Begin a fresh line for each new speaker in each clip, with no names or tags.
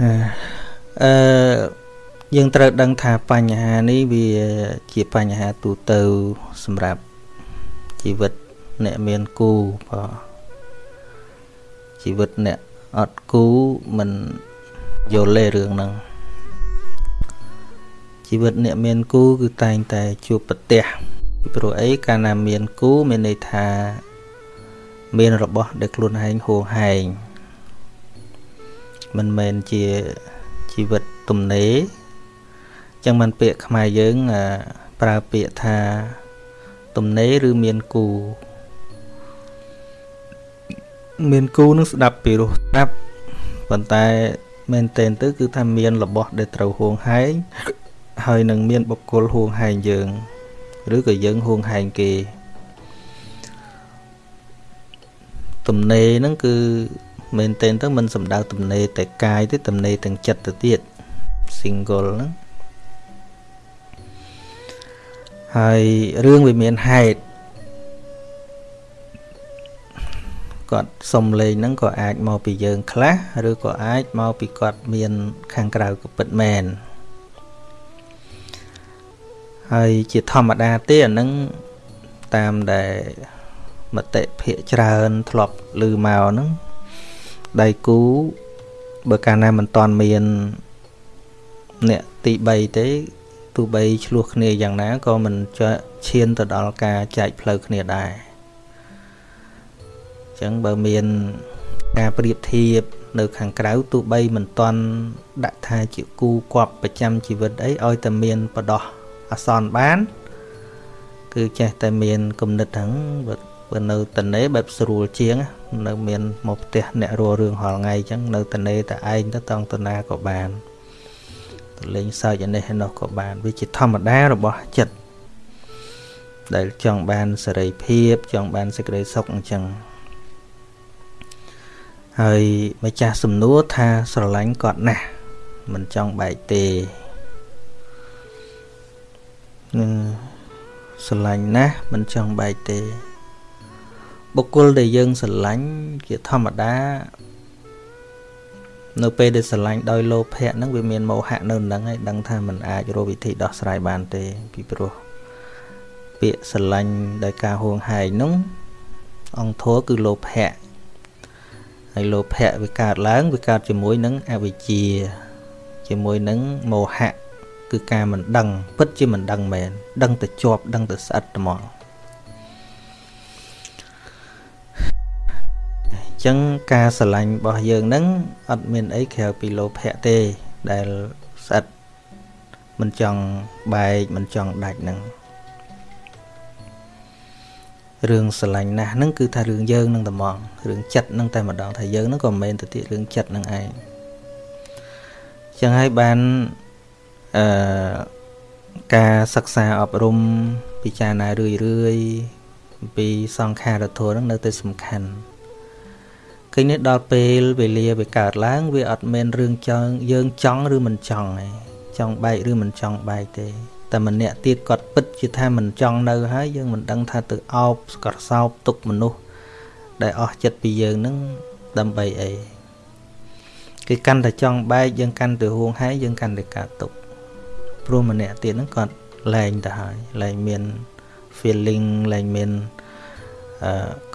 អឺយើងត្រូវដឹងថាបញ្ហានេះវាជាបញ្ហាទូទៅសម្រាប់ជីវិតអ្នកមានគូបើជីវិតអ្នកអត់គូមិនយល់ទេរឿងហ្នឹងជីវិតអ្នកមានគូគឺតែងតែជួបប្រទះពីព្រោះអីកាលណាមានគូមានន័យថា មានរបស់ដែលខ្លួនឯងហួងហែង មិនមែនជាជីវិតទំនេរចឹងមិនពាក្យខ្មែរយើងប្រើពាក្យថាទំនេរឬមានគូមានគូនឹងស្ដាប់ពីរោះស្ដាប់ប៉ុន្តែមែនទែនទៅគឺថាមានរបស់ដែលត្រូវហួងហែងហើយនឹងមានបុគ្គលហួងហែងយើង ឬក៏យើងហួងហែងគេទំនេរហ្នឹងគឺ មែនទែនទៅមិនសំដៅទំនេរតែកាយទេទំនេរទាំងចិត្តទៅទៀត single ហ្នឹងហើយរឿងវាមានហេតុគាត់សុំលេងហ្នឹងក៏អាចមកពីយើងខ្លះឬក៏អាចមកពីគាត់មាន ខាងក្រៅក៏ពិតមែនហើយជាធម្មតាទេអាហ្នឹងតាមដែលមតិភាកច្រើនធ្លាប់ឮមកហ្នឹង ដៃគូបើកាលណាមិនតាន់មានអ្នកទី3ទេទោះបីឆ្លោះគ្នាយ៉ាងណាក៏មិនឈានទៅដល់ការចែកផ្លូវគ្នាដែរអញ្ចឹងបើមានការប្រៀបធៀបនៅខាងក្រៅទោះបីមិនតាន់ដាក់ថាជាគូគប់ប្រចាំជីវិតអីឲ្យតែមានបដោះអសន្នបាន គឺចេះតែមានគំនិតហ្នឹង បើនៅតនេបែបស្រួលជាង នៅ មានមកផ្ទះអ្នករស់រឿងហល់ថ្ងៃអញ្ចឹងនៅតនេតែឯងទៅតង់តណាក៏បានទៅលេងសើចនេះឯនោះក៏បានវាជាធម្មតារបស់ចិត្តដែលចង់បានសេរីភាពចង់បានសេចក្តីសុខអញ្ចឹងហើយម្ចាស់សំណួរថាស្រឡាញ់គាត់ណាស់មិនចង់បែកទេនឹងស្រឡាញ់ណាស់មិនចង់បែកទេ បុគ្គលដែលយើងស្រឡាញ់ជាធម្មតានៅពេលដែលស្រឡាញ់ដោយលោភៈហ្នឹងវាមានមោហៈនៅនឹងហើយដឹងថាมันអាចរកវិធីដោះស្រាយបានទេពីព្រោះពាក្យស្រឡាញ់ដោយការហួងហែងហ្នឹងអង្គធัวគឺលោភៈហើយលោភៈវាកើតឡើងវាកើតជាមួយនឹងអវិជ្ជា ជាមួយនឹងមោហៈគឺការមិនដឹងពិតជាមិនដឹងមែនដឹងតែជាប់ដឹងតែស្អិតត្មង ចឹងការស្រឡាញ់របស់យើងហ្នឹងអត់មានអីក្រៅពីលោភៈទេដែលស្អិតមិនចង់បែកមិនចង់ដាច់ហ្នឹងរឿងស្រឡាញ់ណាស់ហ្នឹងគឺថារឿងយើងនឹងត្មងរឿងចិត្តហ្នឹងតែម្ដងថាយើងហ្នឹងក៏មិនមែនទៅទៀតរឿងចិត្តហ្នឹងឯងចឹងហើយបានអឺការសិក្សាអប់រំពិចារណារឿយរឿយពីសង្ខារធម៌ហ្នឹងនៅតែសំខាន់ ឃើញនេះដល់ពេលវេលាវាកើតឡើង វាអត់មានរឿងចង់យើងចង់ឬមិនចង់ទេចង់បែកឬមិនចង់បែកទេតែម្នាក់ទៀតគាត់ពិតជាថាមិនចង់នៅហើយយើងមិនដឹងថាទៅអោបស្កសោបទុកមនុស្សដែលអស់ចិត្តពីយើងនឹងដើម្បីអីគឺកាន់តែចង់បែកយើងកាន់តែហួងហែងយើងកាន់តែកាត់ទុកព្រោះម្នាក់ទៀតហ្នឹងគាត់លែងទៅហើយលែងមាន feeling លែងមានអឺ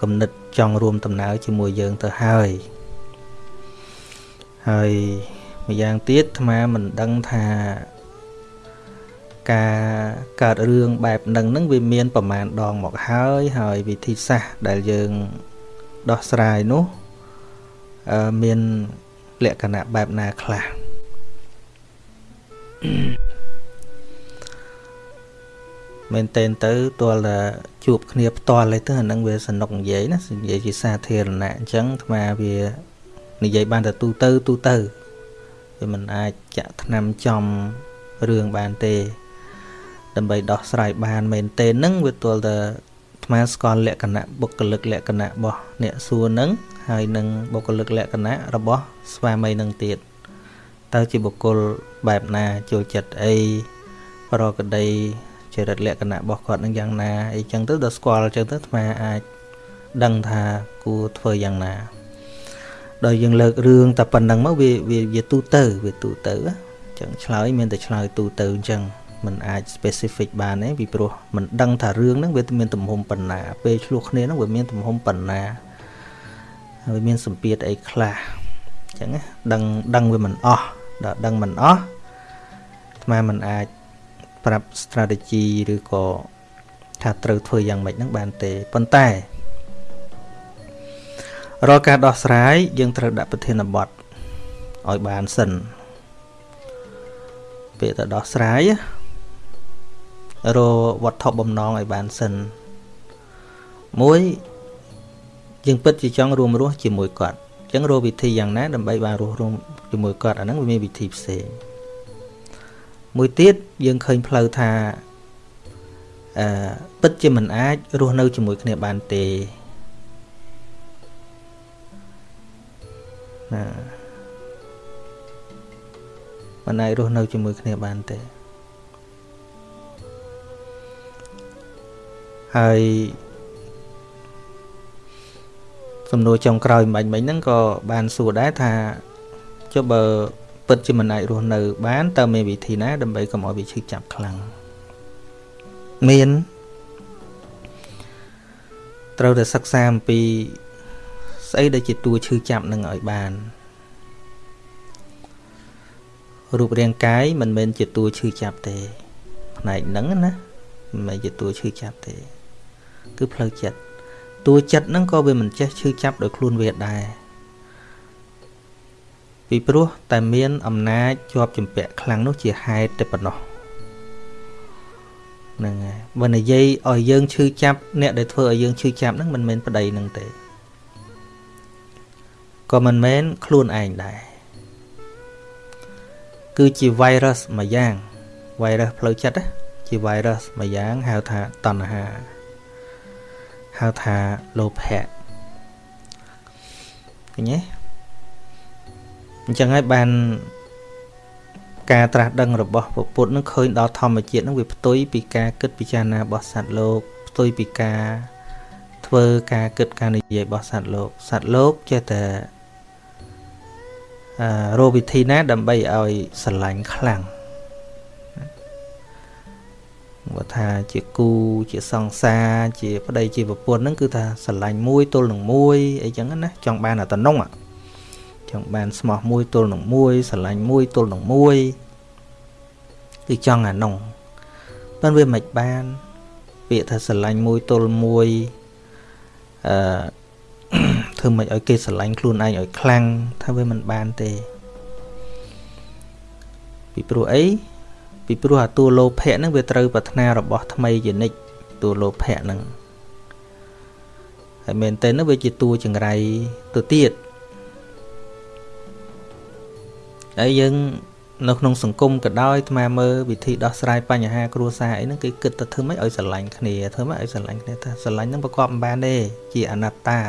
គំនិតចង់រួមដំណើរជាមួយយើងទៅហើយហើយម្យ៉ាងទៀតអាត្មាមិនដឹងថាការកើតរឿងបែបហ្នឹងហ្នឹងវាមានប្រមាណដងមកហើយហើយវិធីសាស្ត្រដែលយើងដោះស្រាយនោះមានលក្ខណៈបែបណាខ្លះ មែនតែនទៅទាល់តែជួបគ្នាផ្ទាល់ទេទៅអានឹងវាសនុកនិយាយណានិយាយជាសាធារណៈអញ្ចឹងអាត្មាវានិយាយបានតែទូទៅទូទៅវាមិនអាចចាក់ថ្នាំចំរឿងបានទេ ដើម្បីដោះស្រាយបានមែនទេនឹងវាទាល់តែអាត្មាស្គាល់លក្ខណៈបុគ្គលិកលក្ខណៈរបស់អ្នកសួរនឹងហើយនឹងបុគ្គលិកលក្ខណៈរបស់ស្វាមីនឹងទៀតតើជាបុគ្គលបែបណាចូលចិត្តអីប្រកដី ចរិតលក្ខណៈរបស់គាត់នឹងយ៉ាងណាអីចឹងទៅដល់ស្គាល់ចឹងទៅអាត្មាអាចដឹងថាគួរធ្វើយ៉ាងណា ដល់យើងលើករឿងតែប៉ុណ្្នឹងមកវាវាវាទូទៅវាទូទៅអញ្ចឹងឆ្លើយមានតែឆ្លើយទូទៅអញ្ចឹងมันអាច specific បានទេពីព្រោះมันដឹងថារឿងហ្នឹងវាមានទំហំប៉ុណ្ណាពេលឆ្លោះគ្នាហ្នឹងវាមានទំហំប៉ុណ្ណាហើយមានសម្ពាធអីខ្លះអញ្ចឹងដឹងដឹងវាមិនអស់ដល់ដឹងមិនអស់អាត្មាមិនអាច ប្រាប់ strategy ឬក៏ថាត្រូវធ្វើយ៉ាងម៉េចហ្នឹងបានទេប៉ុន្តែរាល់ការដោះស្រាយយើងត្រូវដាក់ប្រធានបទឲ្យបានសិនពេលទៅដោះស្រាយរវត្ថុបំណងឲ្យបានសិនមួយយើងពិតជាចង់រួមរស់ជាមួយគាត់អញ្ចឹងរកវិធីយ៉ាងណាដើម្បីបានរស់រួមជាមួយគាត់អាហ្នឹងវាមានវិធីផ្សេង មួយទៀតយើងឃើញផ្លូវថាអឺពិតជាមិនអាចរស់នៅជាមួយគ្នាបានទេណាមិនអាចរស់នៅជាមួយគ្នាបានទេហើយសំណួរចុងក្រោយមិញមិញហ្នឹងក៏បានសួរដែរថាចុះបើ ពិតជាមិនអាចរស់នៅបានតើមានវិធីណាដើម្បីកុំឲ្យវាឈឺចាប់ខ្លាំងមានត្រូវតែសិក្សាអំពីស្អីដែលជាតួឈឺចាប់នឹងឲ្យបានរូបរាងកាយមិនមែនជាតួឈឺចាប់ទេ ផ្នែកហ្នឹងណាមិនមែនជាតួឈឺចាប់ទេ គឺផ្លូវចិត្តតួចិត្តហ្នឹងក៏វាមិនចេះឈឺចាប់ដោយខ្លួនវាដែរ ពីព្រោះតែមានអំណាចជាប់ចម្ពាក់ខ្លាំងនោះជាហេតុតែប៉ុណ្ណោះហ្នឹងហើយបើនិយាយឲ្យយើងឈឺចាប់អ្នកដែលធ្វើឲ្យយើងឈឺចាប់ហ្នឹងមិនមែនប្តីនឹងទេក៏មិនមែនខ្លួនឯងដែរគឺជា virus មួយយ៉ាង virus ផ្លូវចិត្តជា virus មួយយ៉ាងហៅថាតណ្ហាហៅថាលោភៈឃើញទេ អញ្ចឹងហើយបានការត្រាស់ដឹងរបស់ពុទ្ធនឹងឃើញដល់ធម្មជាតិនឹងវាផ្ទុយពីការគិតពិចារណារបស់សត្វលោកផ្ទុយពីការធ្វើការគិតការនិយាយរបស់សត្វលោកសត្វលោកចេះតែរកវិធីណាដើម្បីឲ្យស្រឡាញ់ខ្លាំងបើថាជាគូជាសង្សារជាប្តីជាប្រពន្ធហ្នឹងគឺថាស្រឡាញ់មួយទល់នឹងមួយអីចឹងណាចង់បានអាតំណង ចង់បានស្មោះមួយទល់នឹងមួយស្រឡាញ់មួយទល់នឹងមួយគឺចង់អានោះប៉ុន្តែវាមិនបាន ពាក្យថាស្រឡាញ់មួយទល់មួយអឺធ្វើមិនឲ្យគេស្រឡាញ់ខ្លួនឯងឲ្យខ្លាំងថាវាមិនបានទេពីព្រោះអីពីព្រោះអាតួលោភៈហ្នឹងវាត្រូវប្រាថ្នារបស់ថ្មីជានិច្ចតួលោភៈហ្នឹងហើយមែនតើនោះវាជាតួចង្រៃទៅទៀត ហើយយើងនៅក្នុងសង្គមក៏ដោយអាត្មាមើលវិធីដោះស្រាយបញ្ហាគ្រួសារអីហ្នឹងគេគិតទៅធ្វើម៉េចឲ្យស្រឡាញ់គ្នាធ្វើម៉េចឲ្យស្រឡាញ់គ្នាថាស្រឡាញ់ហ្នឹងប្រកបមិនបានទេជាអនត្តា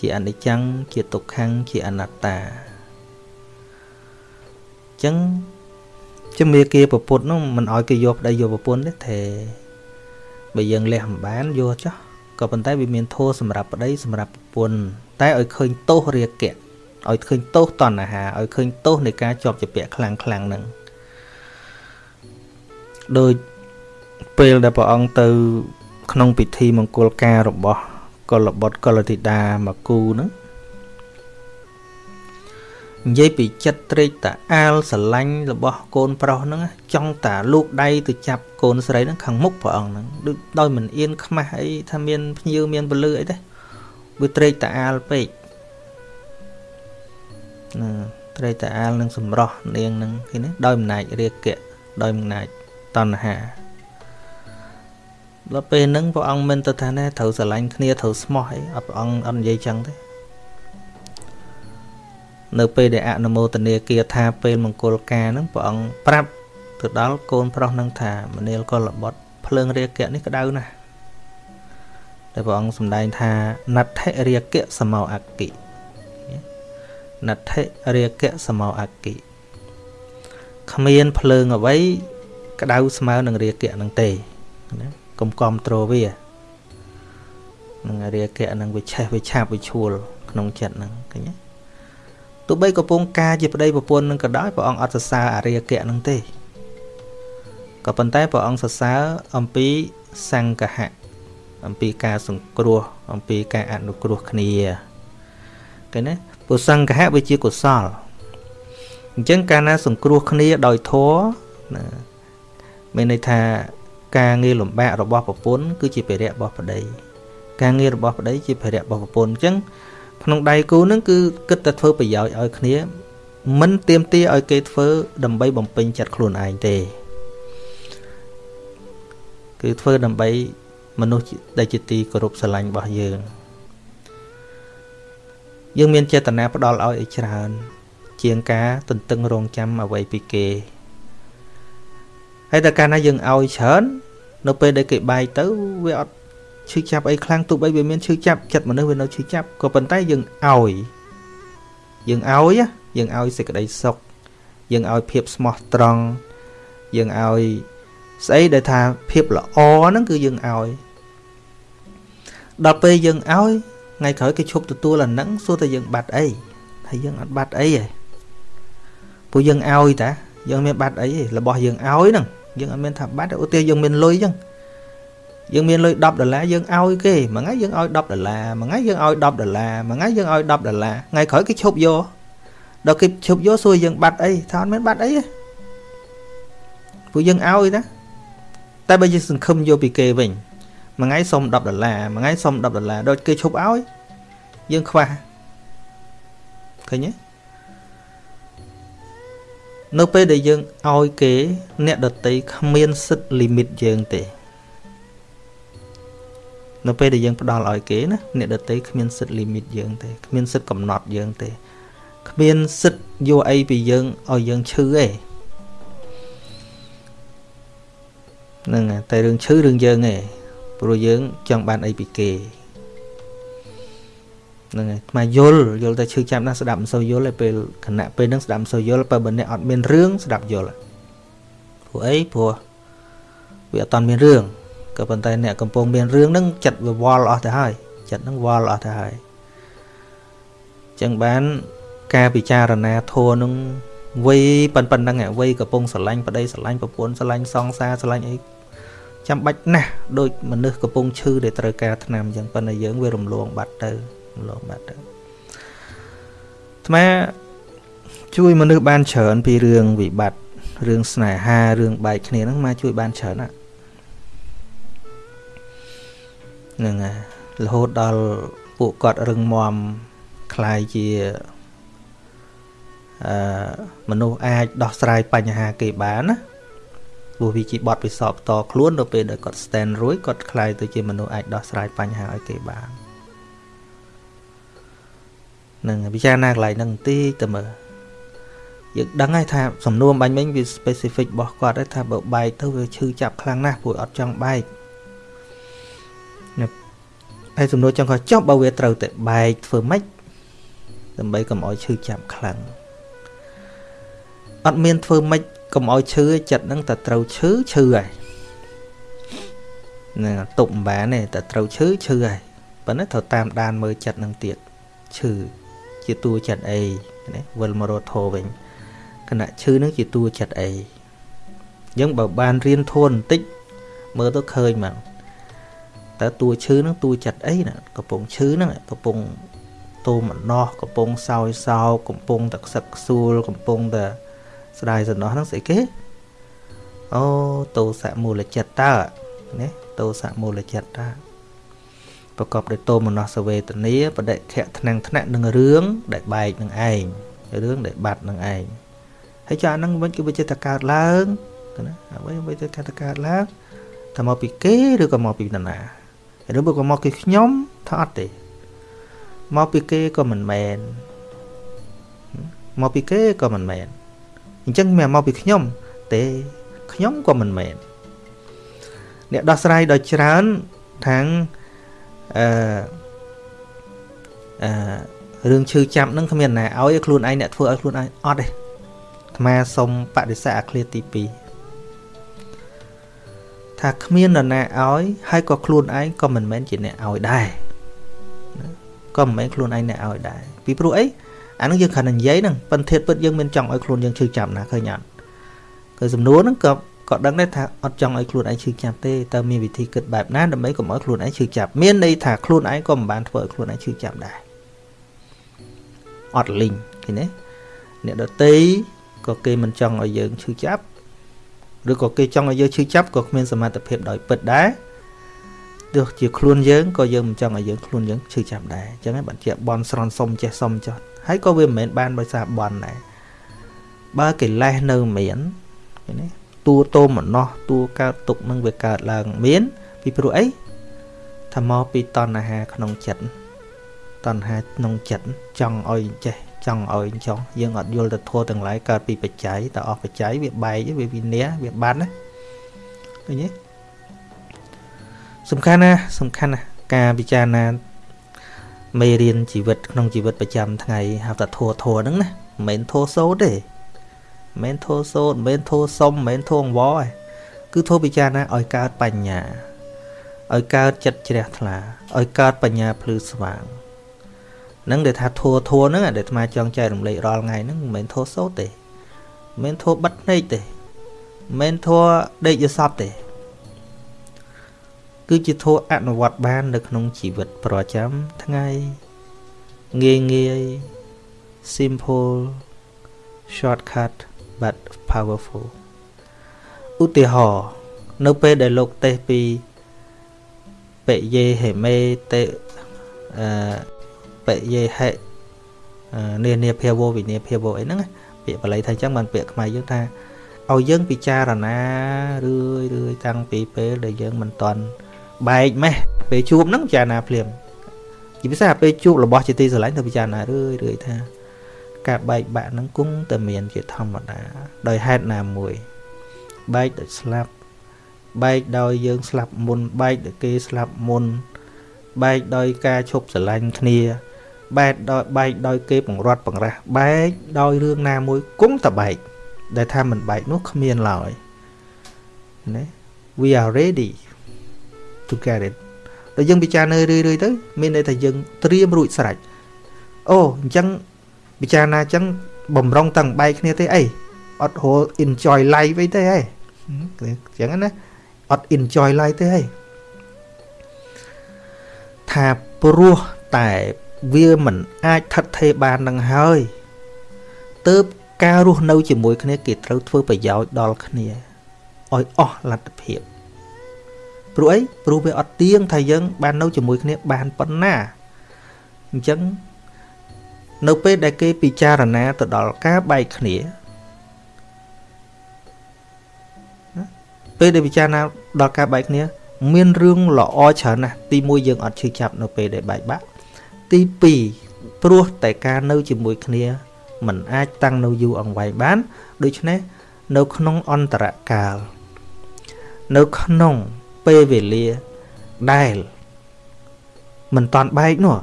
ជាអនិច្ចំជាទុក្ខំជាអនត្តាអញ្ចឹងជំនាគាប្រពុតនោះមិនឲ្យគេយកប្តីយកប្រពន្ធទេទេបើយើងលះមិនបានយកចោះក៏ប៉ុន្តែវាមានធោះសម្រាប់ប្តីសម្រាប់ប្រពន្ធតែឲ្យឃើញទោសរាគៈ ឲ្យឃើញទោសតណ្ហាឲ្យឃើញទោសនៃការជាប់ជាពាក់ខ្លាំងខ្លាំងហ្នឹងដោយពេលដែលព្រះអង្គទៅ ក្នុងពិធីមង្គលការរបស់កុលបុត្រកុលធីតាមកគូហ្នឹងនិយាយពីចិត្តត្រេកតាអាលស្រឡាញ់របស់កូនប្រុសហ្នឹងចង់តាលោកដៃទៅចាប់កូនស្រីហ្នឹងខាងមុខព្រះអង្គហ្នឹងដូចដោយមិនអៀនខ្មាស់អីថាមាន ភ្ញៀវមានពលឺអីទេវាត្រេកតាអាលពេក ណាត្រេកតាអាលនឹងសម្រោះនាងហ្នឹងឃើញទេដោយអំណាចរាគៈដោយអំណាចតណ្ហាដល់ពេលហ្នឹងព្រះអង្គមិនទៅថាណែត្រូវស្រឡាញ់គ្នាត្រូវស្មោះអីព្រះអង្គអត់និយាយចឹងទេនៅពេលដែលអនុមោទនាគាថាពេលមង្គលការហ្នឹងព្រះអង្គប្រាប់ទៅដល់កូនប្រុសនឹងថាមនាលកុលបុត្រភ្លើងរាគៈនេះក្តៅណាស់តែព្រះអង្គសម្ដែងថាណដ្ឋិរាគៈសមោអគិ ណដ្ឋិរាគៈសមោអគិគ្មានភ្លើងអ្វីក្តៅស្មើនឹងរាគៈនឹងទេណាកុំគ្រប់ត្រូវានឹងរាគៈនឹងវាឆេះវាឆាបវាឈួលក្នុងចិត្តហ្នឹងឃើញទេទោះបីកំពុងការជាប្តីប្រពន្ធនឹងក៏ដោយព្រះអង្គអត់សរសើរអរិយកៈនឹងទេក៏ប៉ុន្តែព្រះអង្គសរសើរអំពីសង្កហៈអំពីការសង្គ្រោះអំពីការអនុគ្រោះគ្នាឃើញទេ ពុសង្កហៈវាជាកុសលអញ្ចឹងកាលណាសង្គ្រោះគ្នាដោយធម៌ណាមានន័យថាការងារលំបាករបស់ប្រពន្ធគឺជាភារៈរបស់ប្តីការងាររបស់ប្តីជាភារៈរបស់ប្រពន្ធអញ្ចឹងក្នុងដៃគូនឹងគឺគិតតែធ្វើប្រយោជន៍ឲ្យគ្នា មិនទៀមទាឲ្យគេធ្វើដើម្បីបំពេញចិត្តខ្លួនឯងទេគឺធ្វើដើម្បីមនុស្សដែលជាទីគោរពស្រឡាញ់របស់យើង យើងមានចេតនាផ្ដល់ឲ្យឲ្យច្រើន ជាងការទន្ទឹងរង់ចាំអ្វីពីគេហើយតែកាលណាយើងឲ្យច្រើននៅពេលដែលគេបាយទៅវាអត់ឈឺចាប់អីខ្លាំងទោះបីវាមានឈឺចាប់ចិត្តមនុស្សវានៅឈឺចាប់ក៏ប៉ុន្តែយើងឲ្យយើងឲ្យយើងឲ្យសេចក្តីសុខយើងឲ្យភាពស្មោះត្រង់យើងឲ្យស្អីដែលថាភាពល្អហ្នឹងគឺយើងឲ្យដល់ពេលយើងឲ្យ ថ្ងៃក្រោយគេឈប់ទទួលអាហ្នឹងសួរតែយើងបាត់អីហើយយើងអត់បាត់អីទេពួកយើងឲ្យតាយើងមានបាត់អីទេរបស់យើងឲ្យហ្នឹងយើងអត់មានថាបាត់ឧទាហរណ៍យើងមានលុយអញ្ចឹងយើងមានលុយ10ដុល្លារយើងឲ្យគេមួយថ្ងៃយើងឲ្យ10ដុល្លារមួយថ្ងៃយើងឲ្យ10ដុល្លារមួយថ្ងៃយើងឲ្យ10ដុល្លារថ្ងៃក្រោយគេឈប់យកដល់គេឈប់យកសួរយើងបាត់អីថាអត់មានបាត់អីទេពួកយើងឲ្យណាតែបើយើងសង្ឃឹមយកពីគេវិញ មួយថ្ងៃសុំ10ដុល្លារមួយថ្ងៃសុំ10ដុល្លារដូចគេឈប់ឲ្យយើងខ្វះឃើញទេនៅពេលដែលយើងឲ្យគេ អ្នកដតីគ្មានសិទ្ធលីមីតយើងទេនៅពេលដែលយើងផ្ដល់ឲ្យគេណាអ្នកដតីគ្មានសិទ្ធលីមីតយើងទេគ្មានសិទ្ធកំណត់យើងទេគ្មានសិទ្ធយកអីពីយើងឲ្យយើងឈឺទេហ្នឹងតែរឿងឈឺរឿងយើងទេ ព្រោះយើងចង់បានអីពីគេហ្នឹងហើយថ្មយល់យល់តែឈឺចាប់ណាស់ស្ដាប់មិនសូវយល់ទេពេលគណៈពេលហ្នឹងស្ដាប់មិនសូវយល់បើបើអ្នកអត់មានរឿងស្ដាប់យល់ព្រោះអីព្រោះវាអត់តាន់មានរឿងក៏ប៉ុន្តែអ្នកកំពុងមានរឿងហ្នឹងចិត្តវាវល់អស់ទៅហើយចិត្តហ្នឹងវល់អស់ទៅហើយចឹងបានការពិចារណាធัวនឹងវ័យប៉ុណ្ណឹងវ័យកំពុងស្រឡាញ់ប្តីស្រឡាញ់ប្រពន្ធស្រឡាញ់សង្សារស្រឡាញ់អី ចាំបាច់ណាស់ដូចមនុស្សកំពុងឈឺដែលត្រូវការថ្នាំអញ្ចឹងប៉ុន្តែយើងវារំលងបាត់ទៅរំលងបាត់ទៅអាត្មាជួយមនុស្សបានច្រើនពីរឿងវិបត្តិរឿងស្នេហារឿងបែកគ្នាហ្នឹងមកជួយបានច្រើនណាហ្នឹងហើយរហូតដល់ពួកគាត់រឹងមាំคล้ายជាអឺមនុស្សអាចដោះស្រាយបញ្ហាគេបានណា ព្រោះវាជាបទពិសោធន៍តខ្លួននៅពេលដែលគាត់ stand រួចគាត់ខ្លាយទៅជាមនុស្សអាចដោះស្រាយបញ្ហាឲ្យគេបាននឹងពិចារណាកន្លែងហ្នឹងបន្តិចទៅមើលយើងដឹងហើយថាសំណួរបាញ់មិញវា specific របស់គាត់ហើយថាបើបែកទៅវាឈឺចាប់ខ្លាំងណាស់ព្រោះអត់ចង់បែកហើយសំណួរចង់ខុសចប់បើវាត្រូវតែបែកធ្វើម៉េចដើម្បីកុំឲ្យឈឺចាប់ខ្លាំងអត់មានធ្វើម៉េច កុំឲ្យឈឺចិត្តហ្នឹងតែត្រូវឈឺឈឺហើយនឹងទប់មិនបានទេតែត្រូវឈឺឈឺហើយប៉ុន្តែត្រូវតាមដានមើលចិត្តហ្នឹងទៀតឈឺជាតួចិត្តអីណាវិលមករត់ធោវិញគណៈឈឺហ្នឹងជាតួចិត្តអីអញ្ចឹងបើបានរៀនធួនបន្តិចមើលទៅឃើញមកតើតួឈឺហ្នឹងតួចិត្តអីណាកំពុងឈឺហ្នឹងកំពុងតោមណោះកំពុងសោយសោកំពុងតែខ្សឹកខ្សួលកំពុងតែ ស្ដាយសំណោះហ្នឹងស្អីគេអូតោសៈមូលចិត្តតើណាតោសៈមូលចិត្តតើប្រកបដោយតោមនស្សវេទនាបដិខៈថ្នាំងថ្នាក់នឹងរឿងដែលបែកនឹងឯងរឿងដែលបាត់នឹងឯងហើយចាហ្នឹងវិញគឺវាចិត្តកើតឡើងណាអ្វីវាចិត្តកើតឡើងតើមកពីគេឬក៏មកពីនរណាឬក៏មកពីខ្ញុំថាអត់ទេមកពីគេក៏មិនមែនមកពីគេក៏មិនមែន អញ្ចឹងមិនមកពីខ្ញុំទេខ្ញុំក៏មិនមែនអ្នកដោះស្រាយដ៏ច្រើនខាងអឺអឺរឿងឈឺចាប់នឹងគ្មានណាឲ្យខ្លួនឯងអ្នកធ្វើឲ្យខ្លួនឯងអត់ទេអាត្មាសុំបដិសេធអាឃ្លាទី2ថាគ្មាននរណាឲ្យហើយក៏ខ្លួនឯងក៏មិនមែនជាអ្នកឲ្យដែរក៏មិនមែនខ្លួនឯងអ្នកឲ្យដែរពីព្រោះអី អានឹងយើងគ្រាន់តែនិយាយហ្នឹងប៉ុន្តែពិតយើងមានចង់ឲ្យខ្លួនយើងឈឺចាប់ណាឃើញអត់គឺសំណួរហ្នឹងក៏ក៏ដឹងដែរថាអត់ចង់ឲ្យខ្លួនឯងឈឺចាប់ទេតើមានវិធីគិតបែបណាដើម្បីកុំឲ្យខ្លួនឯងឈឺចាប់មានន័យថាខ្លួនឯងក៏មិនបានធ្វើឲ្យខ្លួនឯងឈឺចាប់ដែរអត់លីងឃើញទេអ្នកដតីក៏គេមិនចង់ឲ្យយើងឈឺចាប់ឬក៏គេចង់ឲ្យយើងឈឺចាប់ក៏គ្មានសមត្ថភាពដោយពិតដែរទោះជាខ្លួនយើងក៏យើងមិនចង់ឲ្យយើងខ្លួនយើងឈឺចាប់ដែរអញ្ចឹងបានជាបនស្រន់សុំចេះសុំចោះ ហើយក៏វាមិនមែនបានដោយសារបនដែរបើកិលេសនៅមានឃើញទេតួតោមណោះតួកើតទុកនឹងវាកើតឡើងមាន ពីព្រោះអីថាមកពីតណ្ហាក្នុងចិត្តតណ្ហាក្នុងចិត្តចង់ឲ្យចេះចង់ឲ្យចង់យើងអត់យល់ទៅធัวទាំងឡាយកើតពីបច្ច័យតើអស់បច្ច័យវាបែកវាវិនាវាបាត់ណាឃើញទេសំខាន់ណាសំខាន់ណាការពិចារណា មេរៀនជីវិតក្នុងជីវិតប្រចាំថ្ងៃហៅថាធัวធัวហ្នឹងណាមិនមែនធัวសូត្រទេមិនមែនធัวសូត្រមិនមែនធัวសុំមិនមែនធัวអង្វរទេគឺធัวពិចារណាឲ្យកើតបញ្ញាឲ្យកើតចិត្តជ្រះថ្លាឲ្យកើតបញ្ញាភ្លឺស្វាងនឹងដែលថាធัวធัวហ្នឹងដែលអាត្មាចង់ចែករំលែករាល់ថ្ងៃហ្នឹងមិនមែនធัวសូត្រទេមិនមែនធัวបិទភ្នែកទេមិនមែនធัวដេកយសពទេ គឺជាធัวអនុវត្តបាន នៅក្នុងជីវិតប្រចាំថ្ងៃងាយងាយ simple shortcut but powerful ឧទាហរណ៍នៅពេលដែលលោកទេសពីបេយេហេមេតេអឺបេយេហេនានាភាវវិនាភាវអីហ្នឹងពាក្យបាលីថាអញ្ចឹងបានពាក្យខ្មែរយើងថាឲ្យយើងពិចារណារឿយរឿយតាំងពីពេលដែលយើងមិនតន់ បែកម៉េះពេលជួបហ្នឹងពិចារណាភ្លាមជាពិសេសពេលជួបរបស់ជាទីស្រឡាញ់ទៅពិចារណារឿយរឿយថា ការបែកបាក់ហ្នឹងគង់តែមានជាធម្មតា ដោយហេតុណាមួយ បែកដោយស្លាប់បែកដោយយើងស្លាប់មុនបែកដោយគេស្លាប់មុនបែកដោយការឈប់ស្រឡាញ់គ្នាបែកដោយបែកដោយគេបង្រត់បង្រាស់បែកដោយរឿងណាមួយគង់តែបែកដែលថាមិនបែកនោះគ្មានឡើយណា we are ready to get it ដល់យើងពិចារណារឿយៗទៅមានន័យថាយើងត្រៀមរួចស្រេចអូអញ្ចឹងពិចារណាអញ្ចឹងបំរុងតាំងបែកគ្នាទេអីអត់ហៅ enjoy life អីទេហ៎អញ្ចឹងណាអត់ enjoy life ទេហីថាព្រោះតែវាមិនអាចថិតថេរបាននឹងហើយទើបការរស់នៅជាមួយគ្នាគេត្រូវធ្វើប្រយោជន៍ដល់គ្នាឲ្យអស់លទ្ធភាព ព្រោះអីព្រោះវាអត់ទៀងថាយើង បាននៅជាមួយគ្នាបានប៉ុណ្ណាអញ្ចឹងនៅពេលដែលគេពិចារណាទៅដល់ការបែកគ្នាពេលដែលពិចារណាដល់ការបែកគ្នា មានរឿងល្អច្រើនណាស់ទី1យើងអត់ឈឺចាប់នៅពេលដែលបែកបាក់ទី2ព្រោះតែការនៅជាមួយគ្នាมันអាចតាំងនៅយូរអង្វែងបាន ដូច្នេះនៅក្នុងអន្តរកាលនៅក្នុង ពេលវេលាដែលមិនតាន់បែកនោះ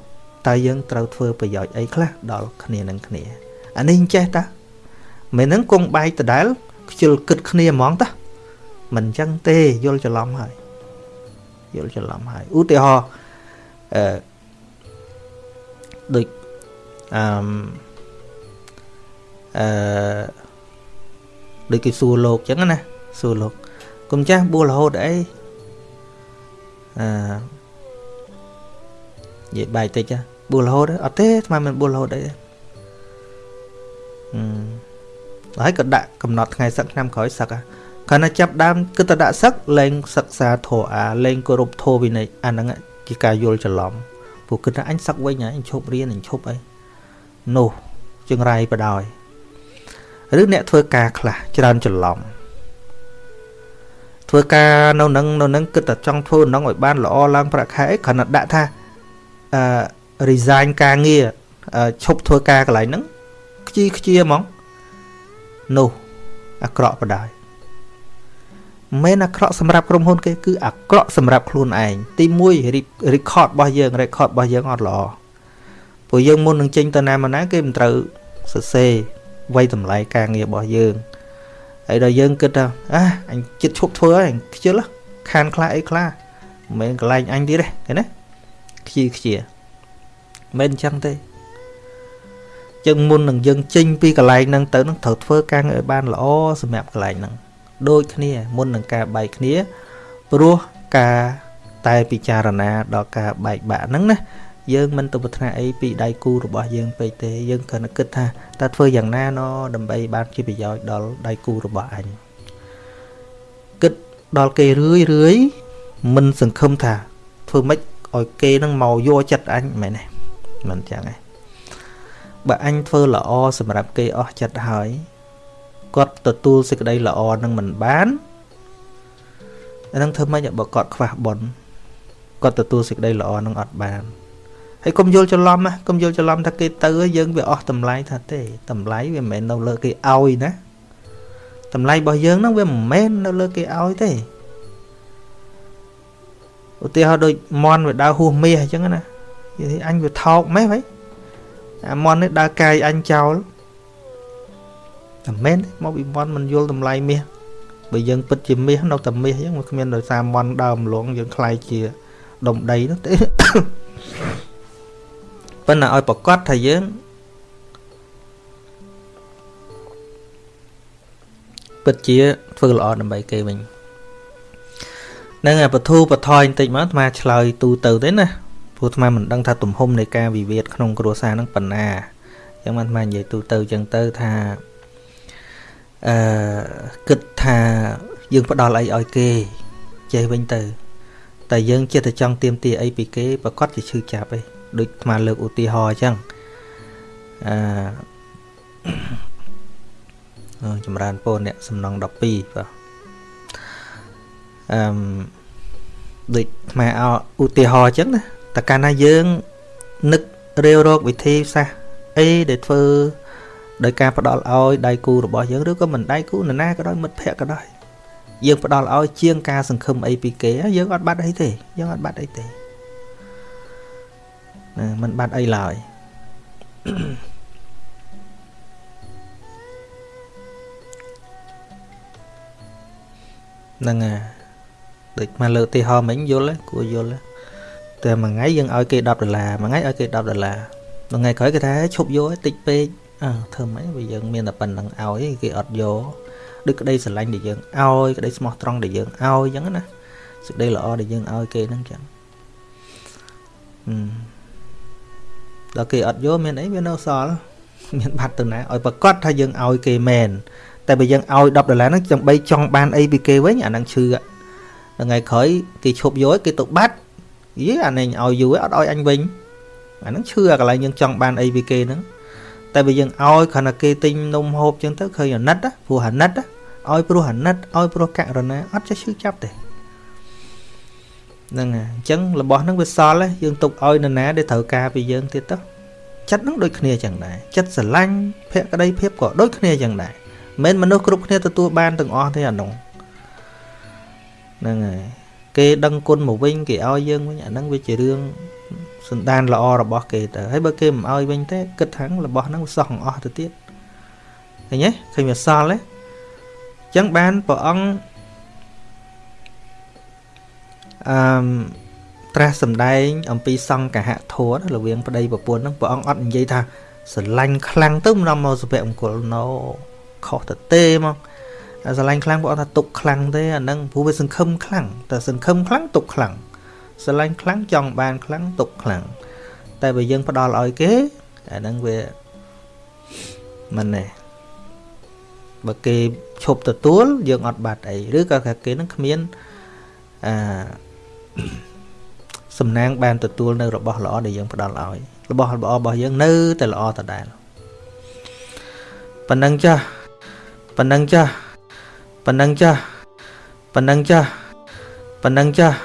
តើយើងត្រូវធ្វើប្រយោជន៍អីខ្លះដល់គ្នានឹងគ្នាអានេះចេះតាមិននឹងគង់បែកដដែលខ្ជិលគិតគ្នាហ្មងតាមិនអញ្ចឹងទេយល់ច្រឡំហើយយល់ច្រឡំហើយឧទាហរណ៍អឺដូចអឺអឺដូចគេសួរលោកអញ្ចឹងណាសួរលោកកុំចាស់បួលរហូតអី អឺនិយាយបែកតិចបួលរហូតអត់ទេស្មានមិនបួលរហូតអីទេអឺហើយក៏ដាក់កំណត់ថ្ងៃសឹកឆ្នាំក្រោយសឹកហ่ะគាត់ណាចាប់ដើមគិតតែដាក់សឹកលែងសិក្សាធម៌អាលែងគោរពធម៌វិន័យអាហ្នឹងជាការយល់ច្រឡំពួកគិតថាអញសឹកវិញអញឈប់រៀនអញឈប់អីនោះចង្រៃបដ ாய் ឬអ្នកធ្វើការខ្លះច្រើនច្រឡំ ធ្វើការនៅនឹងនៅនឹងគិតតែចង់ធ្វើនឹងឲ្យបានល្អឡើងប្រាក់ខែអីគ្រាន់តែដាក់ថាអឺ resign ការងារឈប់ធ្វើការកន្លែងហ្នឹងខ្ជិខ្ជាហ្មងនោះអាក្រក់បដ ாய் មិនអាក្រក់សម្រាប់ក្រុមហ៊ុនគេគឺអាក្រក់សម្រាប់ខ្លួនឯងទី1 record របស់យើង record របស់យើងអត់ល្អព្រោះយើងមុននឹងចេញទៅណាមកណាគេមិនត្រូវសរសេរវ័យតម្លៃការងាររបស់យើង ហើយដល់យើងគិតថាអះអញចិត្តឈប់ធ្វើហើយខ្ជិលខានខ្លះអីខ្លះមិនមែនកន្លែងអញទៀតទេឃើញណាខ្ជិលខ្ជាមិនអញ្ចឹងទេចឹងមុននឹងយើងចេញពីកន្លែងហ្នឹងទៅនឹងត្រូវធ្វើការងារឲ្យបានល្អសម្រាប់កន្លែងហ្នឹងដូចគ្នាមុននឹងការបែកគ្នាព្រោះការតែពិចារណាដល់ការបែកបាក់ហ្នឹងណា យើងមិនទៅប្រាថ្នាអីពីដៃគូរបស់យើងពេកទេយើងគ្រាន់តែគិតថាតើធ្វើយ៉ាងណាណដើម្បីបានជាប្រយោជន៍ដល់ដៃគូរបស់អញគិតដល់គេរឿយរឿយមិនសង្ឃឹមថាធ្វើម៉េចឲ្យគេនឹងមកយកចិត្តអញមែនទេមិនចឹងទេបើអញធ្វើល្អសម្រាប់គេអស់ចិត្តហើយគាត់ទទួលសេចក្តីល្អនឹងមិនបានអានឹងធ្វើម៉េចបើគាត់ខ្វះបុណ្យគាត់ទទួលសេចក្តីល្អនឹងអត់បាន ហើយកុំយល់ច្រឡំណាកុំយល់ច្រឡំថាគេទៅយើងវាអស់តម្លៃថាទេតម្លៃវាមិនមែននៅលើគេឲ្យណាតម្លៃរបស់យើងហ្នឹងវាមិនមែននៅលើគេឲ្យទេឧទាហរណ៍ដូចមន់វាដើរហួសមាសអញ្ចឹងណានិយាយអញវាថោកម៉េះហីអាមន់នេះដើរកាយអញចោលតែមែនមកពីមន់មិនយល់តម្លៃមាសបើយើងពិតជាមាសនៅតែមាសអញ្ចឹងវាគ្មានដោយសារមន់ដើរម្លងយើងខ្លាយជាដុំដីនោះទេ ប៉ុន្តែឲ្យប្រកាសថាយើងពិតជាធ្វើល្អដើម្បីគេវិញនឹងបធូបថយបន្តិចមកអាត្មាឆ្លើយទូទៅទេណាព្រោះអាត្មាមិនដឹងថាទំហំនៃការវិវាទក្នុងគ្រួសារនឹងប៉ុណ្ណាអញ្ចឹងអាត្មានិយាយទូទៅអញ្ចឹងទៅថាអឺគិតថាយើងផ្ដល់អីឲ្យគេចេះវិញទៅ តែយើងចិត្តតែចង់ទៀមទាអីពីគេប្រកាសជាឈឺចាប់ឯង ដូចអាត្មាលើកឧទាហរណ៍អញ្ចឹងអឺចម្រើនពរអ្នកសំណង12បាទអឺដូចអាត្មាឧទាហរណ៍អញ្ចឹងណាតែកាលណាយើងនឹករាវរកវិធីសាស្ត្រអីដែលធ្វើដោយការផ្ដល់ឲ្យដៃគូរបស់យើងឬក៏មិនដៃគូនរណាក៏ដោយមិត្តភ័ក្តិក៏ដោយយើងផ្ដល់ឲ្យជាងការសង្ឃឹមអីពីគេយើងអត់បាត់អីទេយើងអត់បាត់អីទេ ណាมันបាត់អីឡើយហ្នឹងហើយដូចមកលើទីហោមិញយល់គួរយល់តែមួយថ្ងៃយើងឲ្យគេ10ដុល្លារមួយថ្ងៃឲ្យគេ10ដុល្លារថ្ងៃក្រោយគេថាឈប់យកតិចពេកអើធ្វើម៉េចបើយើងមានតែប៉ុណ្្នឹងឲ្យគេអត់យកដូចក្តីស្រឡាញ់ដែលយើងឲ្យក្តីស្មោះត្រង់ដែលយើងឲ្យអញ្ចឹងណាសេចក្តីល្អដែលយើងឲ្យគេហ្នឹងចឹងហឹម ដល់គេអត់យកមានអីវានៅសល់មានបាត់ទៅណាឲ្យប្រកាសថាយើងឲ្យគេមែនតែបើយើងឲ្យ10ដុល្លារហ្នឹងចាំបីចង់បានអីពីគេវិញអាហ្នឹងឈឺថ្ងៃក្រោយគេឈប់យកគេទៅបាត់យីអានេះឲ្យយូរអត់ឲ្យអញវិញអាហ្នឹងឈឺអាកន្លែងយើងចង់បានអីពីគេហ្នឹងតែបើយើងឲ្យគ្រាន់តែគេទិញនំហូបចឹងទៅឃើញអាណិតព្រោះអាណិតឲ្យព្រោះអាណិតឲ្យព្រោះករណាអត់ចេះឈឺចាប់ទេ ហ្នឹងហើយអញ្ចឹងរបស់ហ្នឹងវាសល់យើងទុកឲ្យនរណាដែលត្រូវការពីយើងទៀតទៅចិត្តហ្នឹងដូចគ្នាចឹងដែរចិត្តស្រឡាញ់ភក្តីភាពក៏ដូចគ្នាចឹងដែរមិនមែនមនុស្សគ្រប់គ្នាទទួលបានទាំងអស់ទេអានោះហ្នឹងហើយគេដឹងគុណមកវិញគេឲ្យយើងវិញអាហ្នឹងវាជារឿងសន្តានល្អរបស់គេទៅហើយបើគេមិនឲ្យវិញទេគិតថារបស់ហ្នឹងវាសោះអស់ទៅទៀតឃើញទេឃើញវាសល់ទេអញ្ចឹងបានព្រះអង្គ អឺត្រាស់សម្ដែង អំពីសង្កហធម៌រវាងប្តីប្រពន្ធហ្នឹងព្រះអង្គអត់និយាយថាស្រឡាញ់ខ្លាំងទៅមិននាំមកសុភមង្គលណូខុសទៅទេមកស្រឡាញ់ខ្លាំងព្រះអង្គថាទុកខ្លាំងទេអាហ្នឹងព្រោះវាសង្ឃឹមខ្លាំងតែសង្ឃឹមខ្លាំងទុកខ្លាំងស្រឡាញ់ខ្លាំងចង់បានខ្លាំងទុកខ្លាំងតែបើយើងផ្ដល់ឲ្យគេអាហ្នឹងវាមិនទេបើគេឈប់ទទួលយើងអត់បាត់អីឬក៏គេហ្នឹងគ្មានអឺ សំណាងបានទទួលនៅរបស់ល្អដែលយើងផ្ដល់ឲ្យរបស់ល្អរបស់យើងនៅតែល្អដដែលប៉ុណ្ណឹងចាស់ប៉ុណ្ណឹងចាស់ប៉ុណ្ណឹងចាស់ប៉ុណ្ណឹងចាស់ប៉ុណ្ណឹងចាស់